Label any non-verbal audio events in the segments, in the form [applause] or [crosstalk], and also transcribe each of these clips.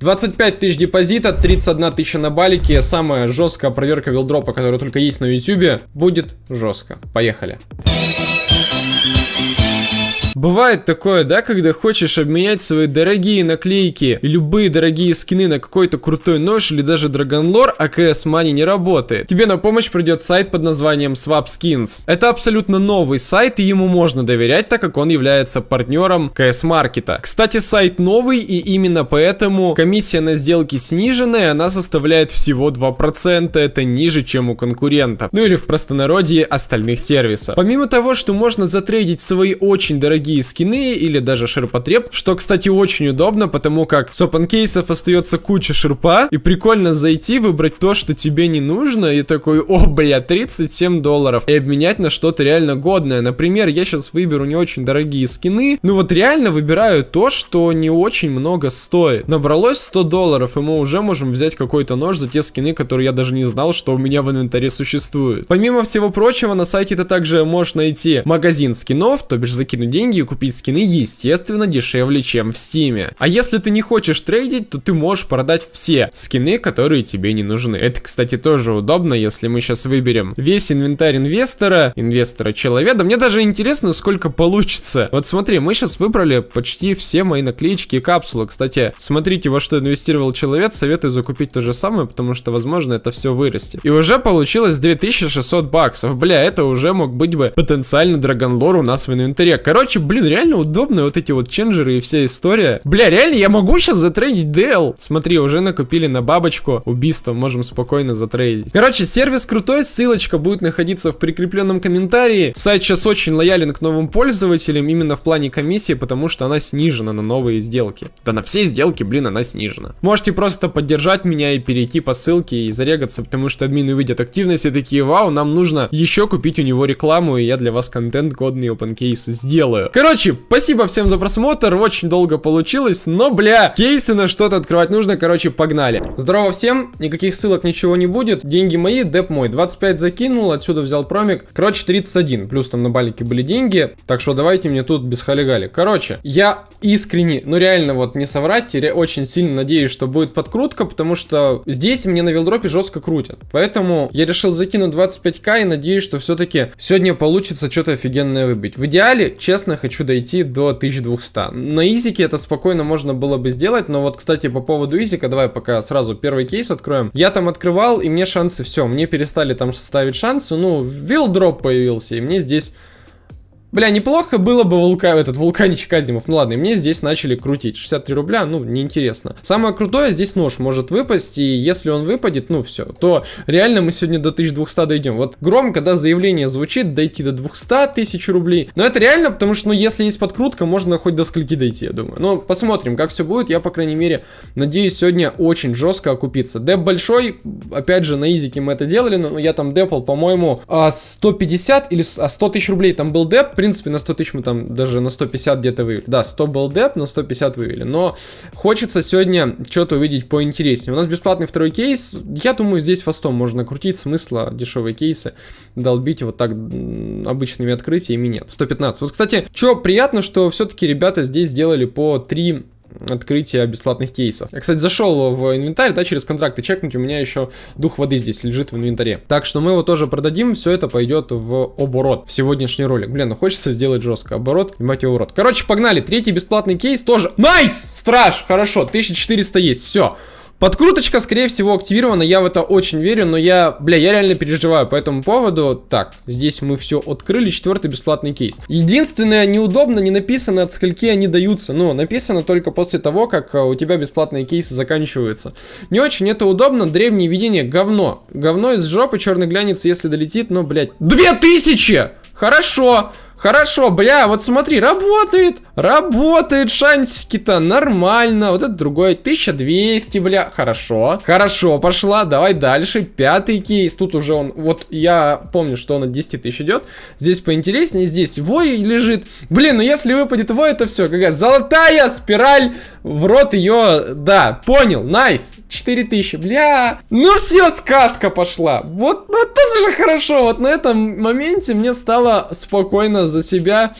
25 тысяч депозита, 31 тысяча на балике. Самая жесткая проверка вилдропа, которая только есть на ютюбе, будет жестко. Поехали. Бывает такое, да, когда хочешь обменять свои дорогие наклейки любые дорогие скины на какой-то крутой нож или даже драгонлор, а CS Money не работает. Тебе на помощь придет сайт под названием Swap Skins. Это абсолютно новый сайт и ему можно доверять, так как он является партнером CS Маркета. Кстати, сайт новый и именно поэтому комиссия на сделки сниженная, она составляет всего 2%, это ниже, чем у конкурентов. Ну или в простонародье остальных сервисов. Помимо того, что можно затрейдить свои очень дорогие дорогие скины или даже ширпотреб, что, кстати, очень удобно, потому как с open остается куча ширпа, и прикольно зайти, выбрать то, что тебе не нужно, и такой, о, бля, 37 долларов, и обменять на что-то реально годное. Например, я сейчас выберу не очень дорогие скины, ну вот реально выбираю то, что не очень много стоит. Набралось 100 долларов, и мы уже можем взять какой-то нож за те скины, которые я даже не знал, что у меня в инвентаре существуют. Помимо всего прочего, на сайте ты также можешь найти магазин скинов, то бишь закинуть деньги, деньги купить скины, естественно, дешевле, чем в стиме. А если ты не хочешь трейдить, то ты можешь продать все скины, которые тебе не нужны. Это, кстати, тоже удобно, если мы сейчас выберем весь инвентарь инвестора, инвестора человека. Мне даже интересно, сколько получится. Вот смотри, мы сейчас выбрали почти все мои наклеечки и капсулы. Кстати, смотрите, во что инвестировал человек, советую закупить то же самое, потому что, возможно, это все вырастет. И уже получилось 2600 баксов. Бля, это уже мог быть бы потенциально драгонлор у нас в инвентаре. Короче, блин, реально удобно вот эти вот ченджеры и вся история. Бля, реально, я могу сейчас затрейдить DL. Смотри, уже накупили на бабочку убийство, можем спокойно затрейдить. Короче, сервис крутой, ссылочка будет находиться в прикрепленном комментарии. Сайт сейчас очень лоялен к новым пользователям, именно в плане комиссии, потому что она снижена на новые сделки. Да на все сделки, блин, она снижена. Можете просто поддержать меня и перейти по ссылке и зарегаться, потому что админы увидят активность и такие, вау, нам нужно еще купить у него рекламу, и я для вас контент годный open case сделаю. Короче, спасибо всем за просмотр, очень долго получилось, но, бля, кейсы на что-то открывать нужно, короче, погнали. Здорово всем, никаких ссылок, ничего не будет, деньги мои, деп мой, 25 закинул, отсюда взял промик, короче, 31, плюс там на балике были деньги, так что давайте мне тут без халигали. Короче, я искренне, ну реально вот не соврать, очень сильно надеюсь, что будет подкрутка, потому что здесь мне на вилдропе жестко крутят, поэтому я решил закинуть 25к и надеюсь, что все-таки сегодня получится что-то офигенное выбить. В идеале, честно, хочу дойти до 1200. На изике это спокойно можно было бы сделать, но вот, кстати, по поводу изика, давай пока сразу первый кейс откроем. Я там открывал, и мне шансы, все, мне перестали там ставить шансы, ну, вилдроп появился, и мне здесь Бля, неплохо было бы вулка... этот вулканчик Азимов. Ну ладно, и мне здесь начали крутить. 63 рубля, ну, неинтересно. Самое крутое, здесь нож может выпасть, и если он выпадет, ну, все, то реально мы сегодня до 1200 дойдем. Вот громко, да, заявление звучит, дойти до 200 тысяч рублей. Но это реально, потому что, ну, если есть подкрутка, можно хоть до скольки дойти, я думаю. Но посмотрим, как все будет. Я, по крайней мере, надеюсь, сегодня очень жестко окупиться. Деп большой, опять же, на изике мы это делали, но я там депал, по-моему, 150 а, или 100 а, тысяч рублей там был деп, принципе, на 100 тысяч мы там даже на 150 где-то вывели. Да, 100 был деп, на 150 вывели. Но хочется сегодня что-то увидеть поинтереснее. У нас бесплатный второй кейс. Я думаю, здесь фастом можно крутить. Смысла дешевые кейсы долбить вот так обычными открытиями нет. 115. Вот, кстати, что приятно, что все-таки ребята здесь сделали по 3 открытия бесплатных кейсов. Я, кстати, зашел в инвентарь, да, через контракты чекнуть, у меня еще дух воды здесь лежит в инвентаре. Так что мы его тоже продадим, все это пойдет в оборот, в сегодняшний ролик. Блин, ну хочется сделать жестко. Оборот, мать его урод. Короче, погнали, третий бесплатный кейс тоже. Nice! Страж! Хорошо, 1400 есть, все. Подкруточка, скорее всего, активирована, я в это очень верю, но я, бля, я реально переживаю по этому поводу. Так, здесь мы все открыли, четвертый бесплатный кейс. Единственное, неудобно, не написано, от скольки они даются, но написано только после того, как э, у тебя бесплатные кейсы заканчиваются. Не очень это удобно, древнее видение, говно. Говно из жопы, черный глянец, если долетит, но, блядь, 2000! Хорошо! Хорошо, бля, вот смотри, работает. Работает шансики-то нормально. Вот это другой. 1200, бля. Хорошо. Хорошо, пошла. Давай дальше. Пятый кейс. Тут уже он... Вот я помню, что он от 10 тысяч идет. Здесь поинтереснее. Здесь вой лежит. Блин, ну если выпадет вой, это все. Какая золотая спираль. В рот ее... Да, понял. Nice. 4000. Бля. Ну все, сказка пошла. Вот, ну это же хорошо. Вот на этом моменте мне стало спокойно за себя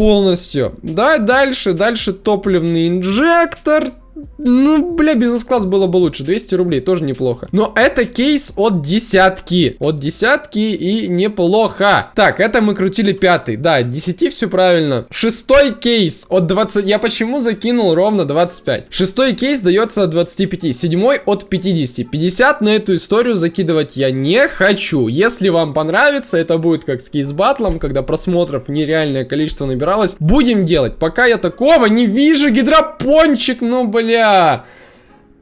полностью. Да, дальше, дальше топливный инжектор. Ну, бля, бизнес-класс было бы лучше. 200 рублей, тоже неплохо. Но это кейс от десятки. От десятки и неплохо. Так, это мы крутили пятый. Да, 10 все правильно. Шестой кейс от 20... Я почему закинул ровно 25? Шестой кейс дается от 25. Седьмой от 50. 50 на эту историю закидывать я не хочу. Если вам понравится, это будет как с кейс-батлом, когда просмотров нереальное количество набиралось. Будем делать. Пока я такого не вижу, гидропончик, ну, бля.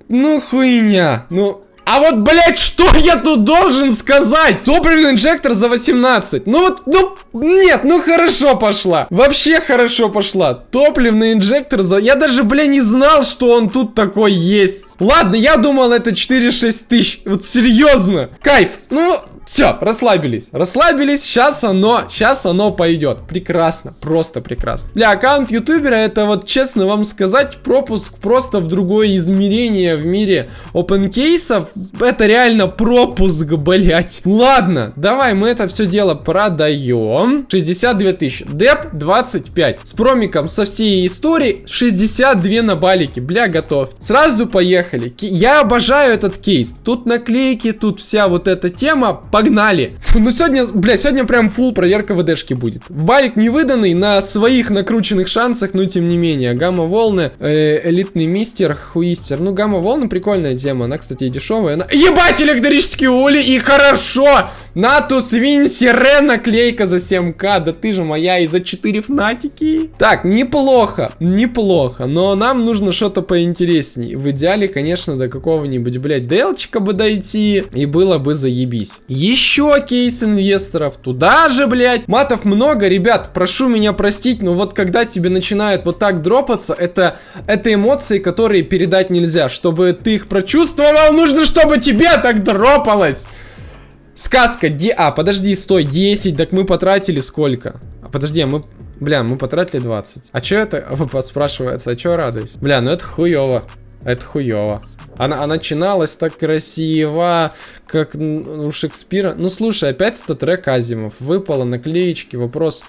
Ну, хуйня. Ну, а вот, блядь, что я тут должен сказать? Топливный инжектор за 18. Ну вот, ну, нет, ну хорошо пошла. Вообще хорошо пошла. Топливный инжектор за... Я даже, бля, не знал, что он тут такой есть. Ладно, я думал, это 4-6 тысяч. Вот серьезно. Кайф. Ну, все, расслабились. Расслабились, сейчас оно, сейчас оно пойдет. Прекрасно, просто прекрасно. Для аккаунт ютубера это вот, честно вам сказать, пропуск просто в другое измерение в мире open кейсов. Это реально пропуск, блять. Ладно, давай мы это все дело продаем. 62 тысячи. Деп 25. С промиком со всей истории 62 на балике. Бля, готов. Сразу поехали. Я обожаю этот кейс. Тут наклейки, тут вся вот эта тема Погнали. Фу, ну сегодня, бля, сегодня прям фул проверка ВДшки будет. Валик не выданный на своих накрученных шансах, но тем не менее. Гамма-волны, э, элитный мистер, хуистер. Ну, гамма-волны прикольная тема. Она, кстати, дешевая. Она... Ебать, электрические ули, и хорошо! Natus Vincere наклейка за 7к. Да ты же моя и за 4 Fnatic и. Так, неплохо, неплохо. Но нам нужно что-то поинтересней. В идеале, конечно, до какого-нибудь, блядь, делчика бы дойти. И было бы заебись. Еще кейс инвесторов. Туда же, блядь. Матов много, ребят. Прошу меня простить, но вот когда тебе начинает вот так дропаться, это, это эмоции, которые передать нельзя. Чтобы ты их прочувствовал, нужно, чтобы тебе так дропалось. Сказка, Ди... А, подожди, стой, 10, так мы потратили сколько? А, подожди, а мы... Бля, мы потратили 20. А чё это, [laughs] спрашивается, а чё радуюсь? Бля, ну это хуёво. Это хуёво. Она, она начиналась так красиво, как у Шекспира. Ну, слушай, опять статрек Азимов. Выпало наклеечки, вопрос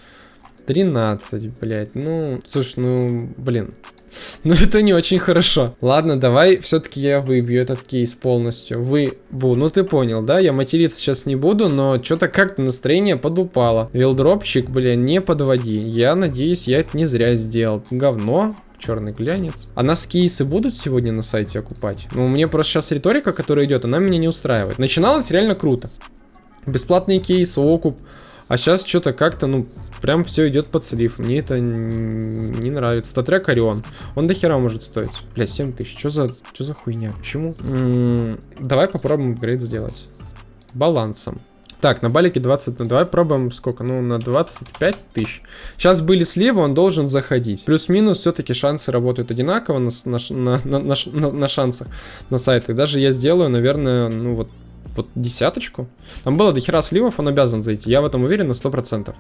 13, блядь. Ну, слушай, ну, блин. [laughs] Но это не очень хорошо. Ладно, давай все-таки я выбью этот кейс полностью. Выбу. Ну ты понял, да? Я материться сейчас не буду, но что-то как-то настроение подупало. Вилдропчик, бля, не подводи. Я надеюсь, я это не зря сделал. Говно черный глянец. А нас кейсы будут сегодня на сайте окупать? Ну, мне просто сейчас риторика, которая идет, она меня не устраивает. Начиналось реально круто. Бесплатные кейсы, окуп. А сейчас что-то как-то, ну, прям все идет под слив. Мне это не нравится. Статрек Орион. Он до хера может стоить. Бля, 7 тысяч. Что за, что за хуйня? Почему? М -м давай попробуем апгрейд сделать. Балансом. Так, на балике 20, ну давай пробуем сколько, ну на 25 тысяч. Сейчас были сливы, он должен заходить. Плюс-минус все-таки шансы работают одинаково на, на, на, на, на, на шансах на сайтах. Даже я сделаю, наверное, ну вот вот десяточку. Там было до хера сливов, он обязан зайти. Я в этом уверен на 100%.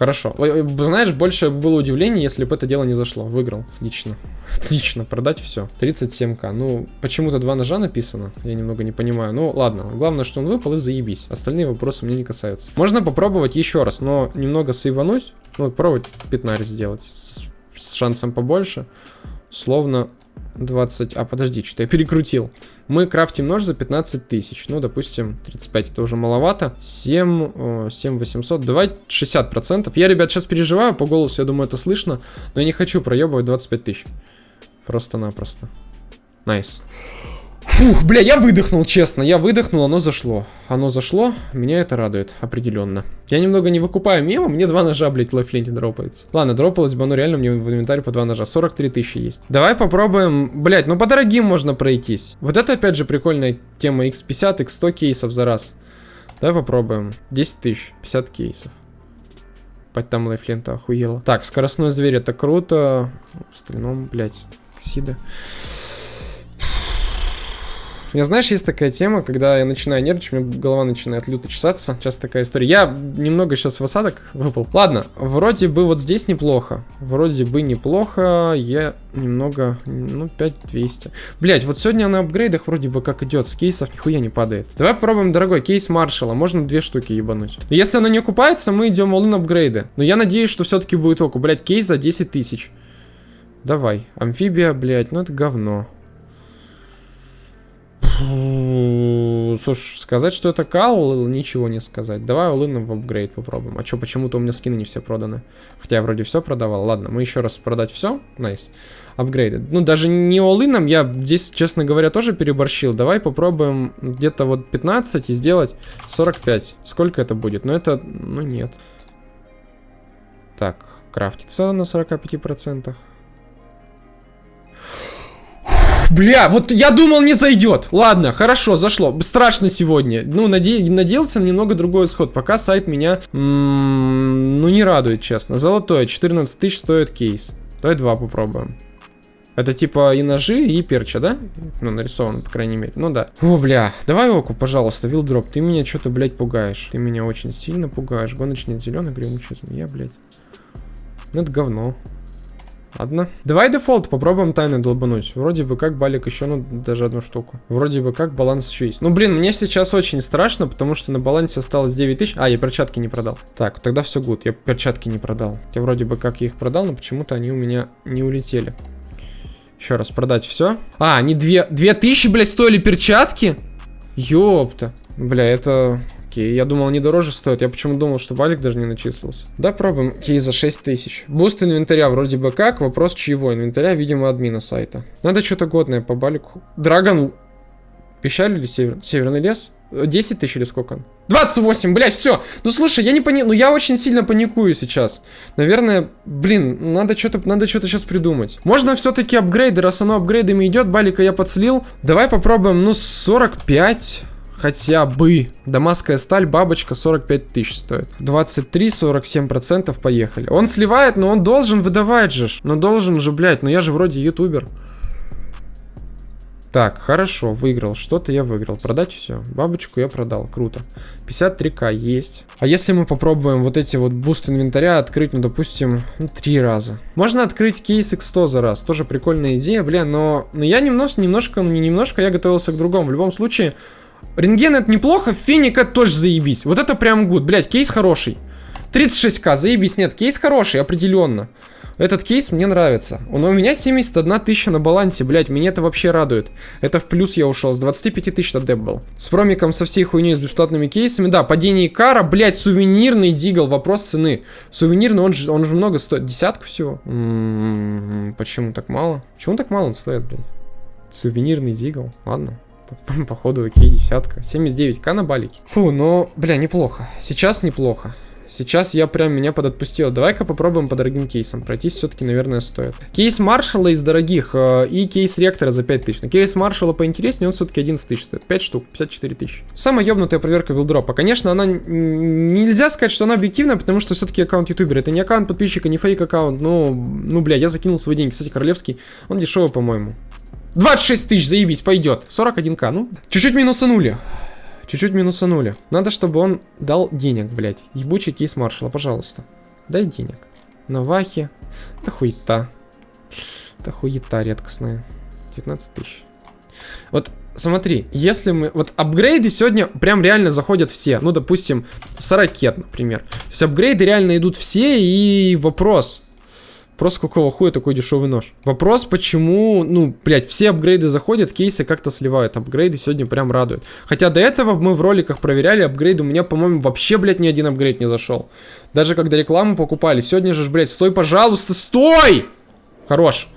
Хорошо. Знаешь, больше было удивление, если бы это дело не зашло. Выиграл. Отлично. [laughs] Отлично, продать все. 37к. Ну, почему-то два ножа написано. Я немного не понимаю. Ну, ладно. Главное, что он выпал и заебись. Остальные вопросы мне не касаются. Можно попробовать еще раз, но немного сейвануть. Ну, попробовать 15 сделать. С, с шансом побольше. Словно 20... А, подожди, что-то я перекрутил. Мы крафтим нож за 15 тысяч. Ну, допустим, 35 это уже маловато. 7, 7 800. Давай 60%. Я, ребят, сейчас переживаю по голосу, я думаю, это слышно. Но я не хочу проебывать 25 тысяч. Просто-напросто. Nice. Nice. Фух, бля, я выдохнул, честно. Я выдохнул, оно зашло. Оно зашло, меня это радует, определенно. Я немного не выкупаю мимо, мне два ножа, блядь, в live ленте дропается. Ладно, дропалось бы, оно реально мне в инвентарь по два ножа. 43 тысячи есть. Давай попробуем, блядь, ну по дорогим можно пройтись. Вот это опять же прикольная тема. X50, X100 кейсов за раз. Давай попробуем. 10 тысяч, 50 кейсов. Пать там лайфлента охуела. Так, скоростной зверь, это круто. В остальном, блядь, Сида. У меня, знаешь, есть такая тема, когда я начинаю нервничать, у меня голова начинает люто чесаться. Сейчас такая история. Я немного сейчас в осадок выпал. Ладно, вроде бы вот здесь неплохо. Вроде бы неплохо. Я немного, ну, 5200. Блять, вот сегодня на апгрейдах вроде бы как идет. С кейсов нихуя не падает. Давай попробуем, дорогой, кейс Маршала. Можно две штуки ебануть. Если оно не окупается, мы идем all апгрейды. Но я надеюсь, что все-таки будет оку. Блять, кейс за 10 тысяч. Давай. Амфибия, блядь, ну это говно. Слушай, сказать, что это кал, ничего не сказать. Давай all-in ом в апгрейд попробуем. А что, почему-то у меня скины не все проданы. Хотя я вроде все продавал. Ладно, мы еще раз продать все. Nice. Nice. Апгрейды. Ну, даже не all-in ом, я здесь, честно говоря, тоже переборщил. Давай попробуем где-то вот 15 и сделать 45. Сколько это будет? Ну, это... Ну, нет. Так, крафтится на 45%. Бля, вот я думал не зайдет. Ладно, хорошо, зашло. Страшно сегодня. Ну, наде надеялся на немного другой исход. Пока сайт меня, ну, не радует, честно. Золотое, 14 тысяч стоит кейс. Давай два попробуем. Это типа и ножи, и перча, да? Ну, нарисовано, по крайней мере. Ну да. О, бля. Давай оку, пожалуйста, вилдроп. Ты меня что-то, блядь, пугаешь. Ты меня очень сильно пугаешь. Гоночный зеленый, гремучая змея, блядь. Ну, это говно. Ладно. Давай дефолт попробуем тайно долбануть. Вроде бы как балик еще, ну, даже одну штуку. Вроде бы как баланс еще есть. Ну, блин, мне сейчас очень страшно, потому что на балансе осталось 9 тысяч. А, я перчатки не продал. Так, тогда все good. Я перчатки не продал. Я вроде бы как их продал, но почему-то они у меня не улетели. Еще раз продать все. А, они две, две тысячи, блядь, стоили перчатки? Ёпта. Бля, это Окей, я думал, они дороже стоят. Я почему думал, что балик даже не начислился. Да, пробуем. Окей, за 6 тысяч. Буст инвентаря вроде бы как. Вопрос чьего? Инвентаря, видимо, админа сайта. Надо что-то годное по балику. Dragon... Пещаль или север... северный лес? 10 тысяч или сколько он? 28, блядь, все. Ну слушай, я не пони... Ну я очень сильно паникую сейчас. Наверное, блин, надо что-то надо что-то сейчас придумать. Можно все-таки апгрейды, раз оно апгрейдами идет, балика я подслил. Давай попробуем, ну, 45. Хотя бы. Дамасская сталь, бабочка 45 тысяч стоит. 23-47% поехали. Он сливает, но он должен выдавать же. Ну должен же, блядь, ну я же вроде ютубер. Так, хорошо, выиграл. Что-то я выиграл. Продать все. Бабочку я продал. Круто. 53к есть. А если мы попробуем вот эти вот буст инвентаря открыть, ну, допустим, ну, три раза. Можно открыть кейс X100 за раз. Тоже прикольная идея, бля, но, но я немножко, немножко, ну, не немножко, я готовился к другому. В любом случае, Рентген это неплохо, феник тоже заебись. Вот это прям good. Блять, кейс хороший. 36к, заебись. Нет, кейс хороший, определенно. Этот кейс мне нравится. Он, у меня 71 тысяча на балансе, блять, меня это вообще радует. Это в плюс я ушел, с 25 тысяч на деп был. С промиком, со всей хуйней, с бесплатными кейсами. Да, падение кара, блять, сувенирный дигл, вопрос цены. Сувенирный, он же, он же много стоит. Десятку всего? М -м -м, почему так мало? Почему так мало он стоит, блядь? Сувенирный дигл, ладно. [laughs] Походу, окей, десятка. 79к на балике. Фу, ну, бля, неплохо. Сейчас неплохо. Сейчас я прям меня подотпустил. Давай-ка попробуем по дорогим кейсам. Пройтись все-таки, наверное, стоит. Кейс Маршала из дорогих э, и кейс Ректора за 5 тысяч. Но кейс Маршала поинтереснее, он все-таки 11 тысяч стоит. 5 штук, 54 тысячи. Самая ебнутая проверка вилдропа. Конечно, она... Нельзя сказать, что она объективная, потому что все-таки аккаунт ютубера. Это не аккаунт подписчика, не фейк аккаунт. Ну, ну, бля, я закинул свои деньги. Кстати, Королевский, он дешевый, по-моему. 26 тысяч, заебись, пойдет. 41к, ну. Чуть-чуть минусанули. Чуть-чуть минусанули. Надо, чтобы он дал денег, блядь. Ебучий кейс маршала, пожалуйста. Дай денег. На вахе. Это хуета. Это хуета редкостная. 19 тысяч. Вот смотри, если мы... Вот апгрейды сегодня прям реально заходят все. Ну, допустим, с ракет, например. То есть апгрейды реально идут все, и вопрос... Просто какого хуя такой дешевый нож? Вопрос, почему, ну, блядь, все апгрейды заходят, кейсы как-то сливают. Апгрейды сегодня прям радуют. Хотя до этого мы в роликах проверяли апгрейды. У меня, по-моему, вообще, блядь, ни один апгрейд не зашел. Даже когда рекламу покупали. Сегодня же, блядь, стой, пожалуйста, стой! Хорош.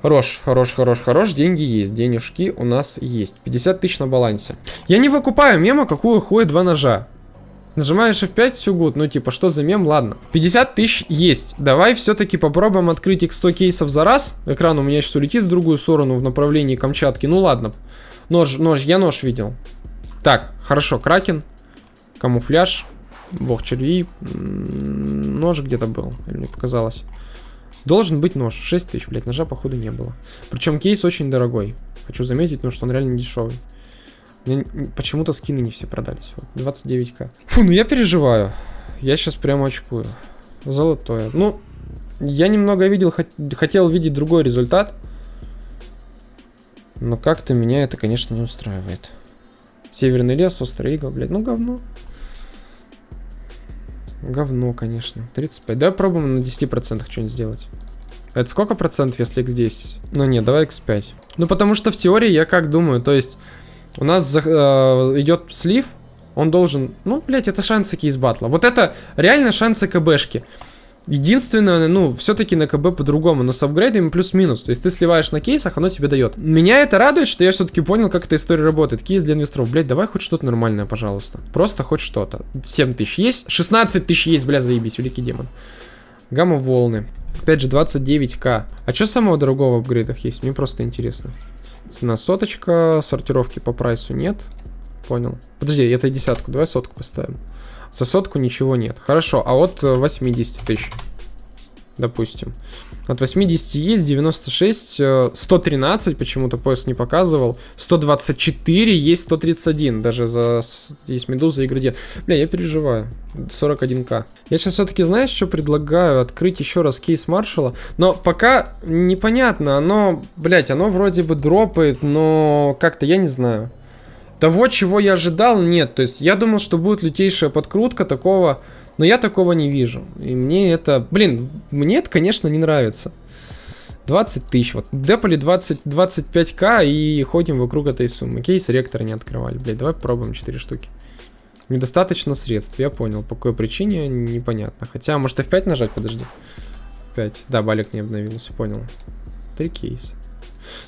Хорош, хорош, хорош, хорош. Деньги есть. Денежки у нас есть. 50 тысяч на балансе. Я не выкупаю мема, какую хуя два ножа. Нажимаешь F5, все гуд. Ну, типа, что за мем? Ладно. 50 тысяч есть. Давай все-таки попробуем открыть их 100 кейсов за раз. Экран у меня сейчас улетит в другую сторону, в направлении Камчатки. Ну, ладно. Нож, нож, я нож видел. Так, хорошо, Кракен. Камуфляж. Бог червей. Нож где-то был. Мне показалось. Должен быть нож. 6 тысяч, блядь. Ножа, походу, не было. Причем кейс очень дорогой. Хочу заметить, потому что он реально дешевый. Почему-то скины не все продались. Вот, 29к. Фу, ну я переживаю. Я сейчас прямо очкую. Золотое. Ну, я немного видел, хотел видеть другой результат. Но как-то меня это, конечно, не устраивает. Северный лес, острый игл, блядь. Ну, говно. Говно, конечно. 35. Давай пробуем на 10% что-нибудь сделать. Это сколько процентов, если x10? Ну нет, давай x5. Ну потому что в теории я как думаю, то есть у нас э, идет слив, он должен... Ну, блядь, это шансы кейс батла. Вот это реально шансы КБшки. Единственное, ну, все-таки на КБ по-другому, но с апгрейдами плюс-минус. То есть ты сливаешь на кейсах, оно тебе дает. Меня это радует, что я все-таки понял, как эта история работает. Кейс для инвесторов. Блять, давай хоть что-то нормальное, пожалуйста. Просто хоть что-то. 7 тысяч есть? 16 тысяч есть, бля, заебись, великий демон. Гамма волны. Опять же, 29к. А что самого дорогого в апгрейдах есть? Мне просто интересно. Цена соточка, сортировки по прайсу нет. Понял. Подожди, это десятку, давай сотку поставим. За сотку ничего нет. Хорошо, а от 80 тысяч, допустим. От 80 есть, 96, 113 почему-то поиск не показывал. 124, есть 131, даже за... Есть медуза и градиент. Бля, я переживаю. 41к. Я сейчас все-таки, знаешь, что предлагаю? Открыть еще раз кейс маршала. Но пока непонятно, оно, блять, оно вроде бы дропает, но как-то я не знаю. Того, чего я ожидал, нет. То есть я думал, что будет лютейшая подкрутка такого, но я такого не вижу. И мне это, блин, мне это, конечно, не нравится. 20 тысяч, вот, депали 20, 25к и ходим вокруг этой суммы. Кейс ректора не открывали, блядь, давай попробуем 4 штуки. Недостаточно средств, я понял, по какой причине, непонятно. Хотя, может F5 нажать, подожди. 5, да, балик не обновился, понял. Три кейса.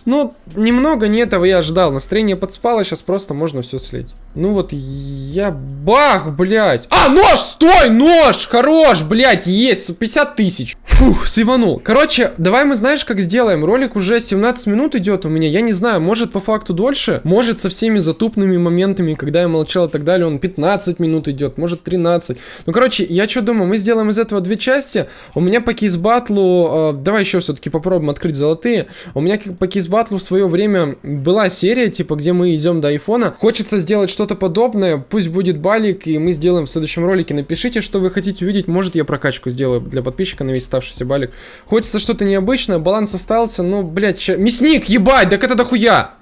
Ну, немного не этого я ждал. Настроение подспало, сейчас просто можно все слить. Ну вот я... Бах, блядь. А, нож! Стой, нож! Хорош, блядь, есть. 50 тысяч. Фух, сливанул. Короче, давай мы знаешь, как сделаем. Ролик уже 17 минут идет у меня. Я не знаю, может по факту дольше. Может со всеми затупными моментами, когда я молчал и так далее, он 15 минут идет. Может 13. Ну, короче, я что думаю, мы сделаем из этого две части. У меня по кейс-батлу... Э, давай еще все-таки попробуем открыть золотые. У меня по кейс-батлу в свое время была серия, типа, где мы идем до айфона. Хочется сделать что-то подобное. Пусть будет балик, и мы сделаем в следующем ролике. Напишите, что вы хотите увидеть. Может, я прокачку сделаю для подписчика на весь ставший оставшийся балик. Хочется что-то необычное, баланс остался, ну, блядь, ща... Мясник, ебать, так это дохуя!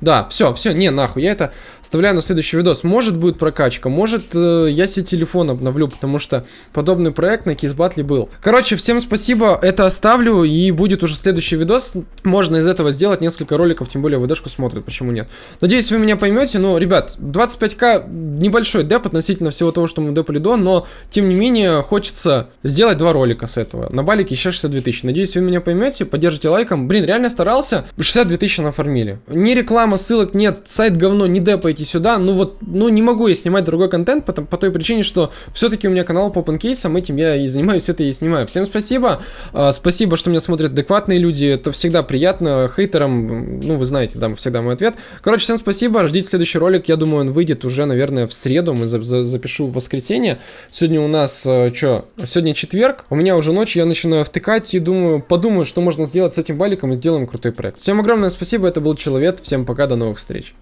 Да, все, все, не, нахуй, я это оставляю на следующий видос. Может будет прокачка, может э, я себе телефон обновлю, потому что подобный проект на Кизбатле был. Короче, всем спасибо, это оставлю, и будет уже следующий видос. Можно из этого сделать несколько роликов, тем более ВДшку смотрят, почему нет. Надеюсь, вы меня поймете, но, ребят, 25к небольшой деп относительно всего того, что мы депали до, но, тем не менее, хочется сделать два ролика с этого. На балике еще 62 тысячи. Надеюсь, вы меня поймете, поддержите лайком. Блин, реально старался, 62 тысячи нафармили. Не реклама реклама, ссылок нет, сайт говно, не депайте сюда. Ну вот, ну не могу я снимать другой контент по, по той причине, что все-таки у меня канал по панкейсам, этим я и занимаюсь, это и снимаю. Всем спасибо, uh, спасибо, что меня смотрят адекватные люди, это всегда приятно, хейтерам, ну вы знаете, да, всегда мой ответ. Короче, всем спасибо, ждите следующий ролик, я думаю, он выйдет уже, наверное, в среду, мы за за запишу в воскресенье. Сегодня у нас, uh, что, сегодня четверг, у меня уже ночь, я начинаю втыкать и думаю, подумаю, что можно сделать с этим баликом и сделаем крутой проект. Всем огромное спасибо, это был Человек, всем пока пока, до новых встреч.